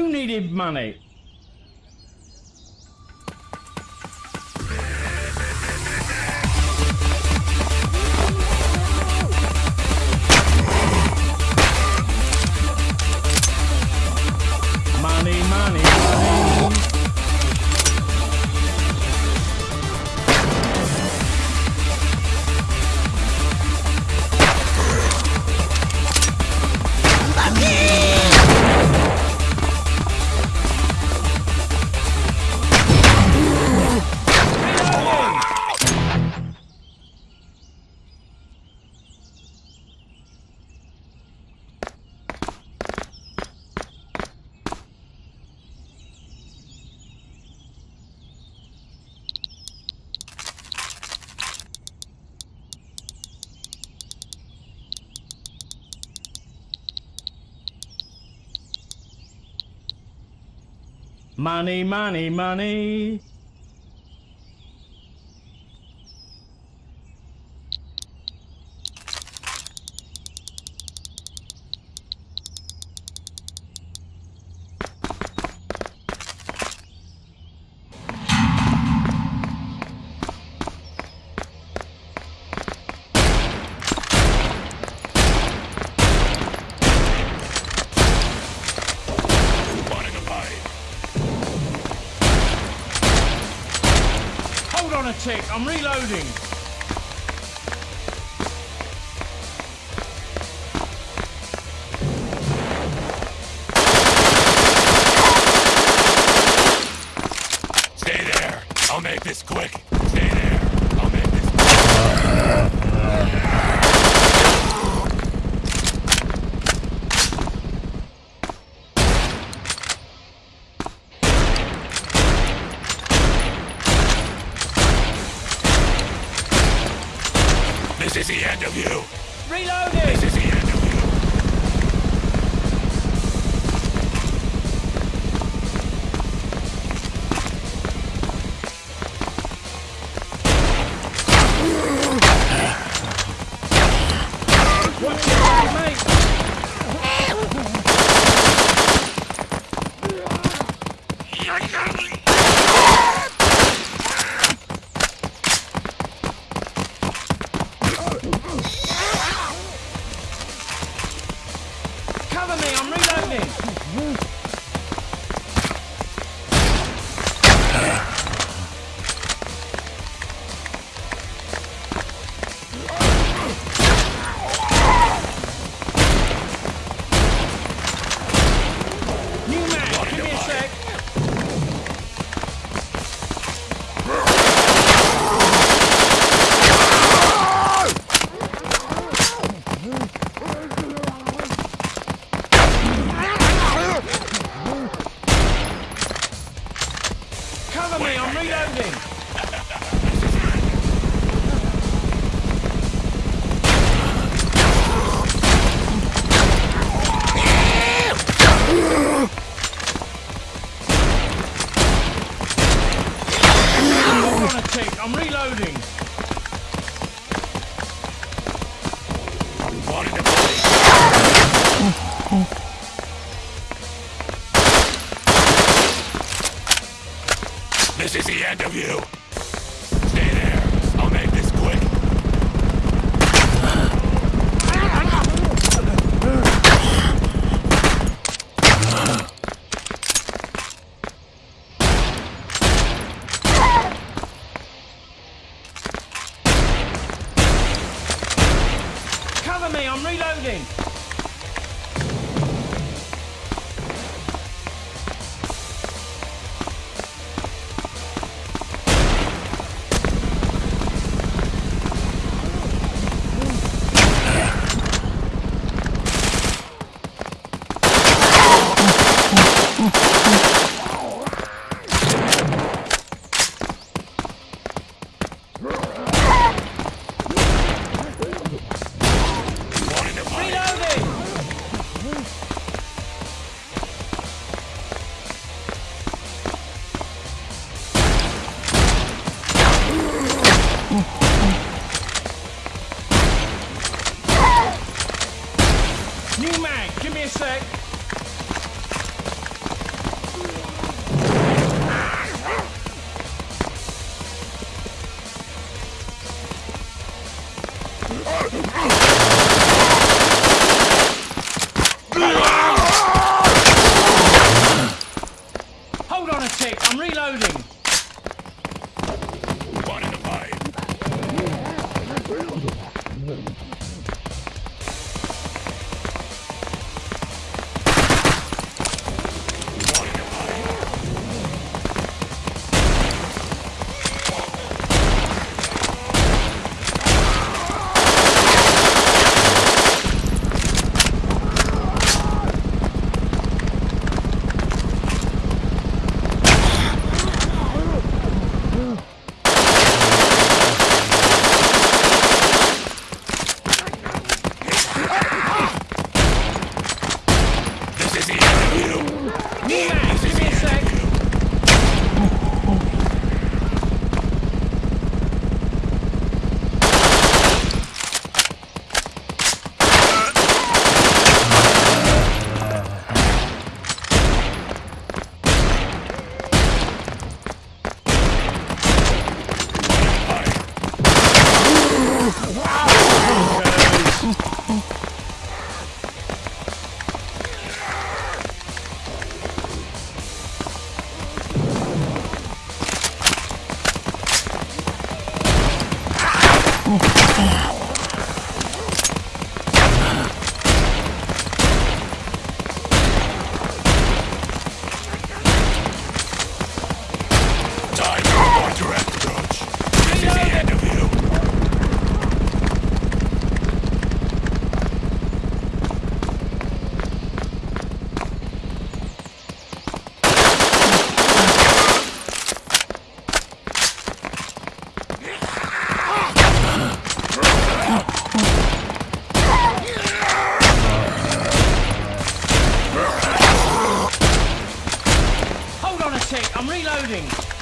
Who needed money? Money, money, money. Tick, I'm reloading. This is the end of you. Reloading! This is the end of you. Cover me, I'm reloading! I'm This is the end of you. Hold on a tick, I'm reloading. Tick, I'm reloading.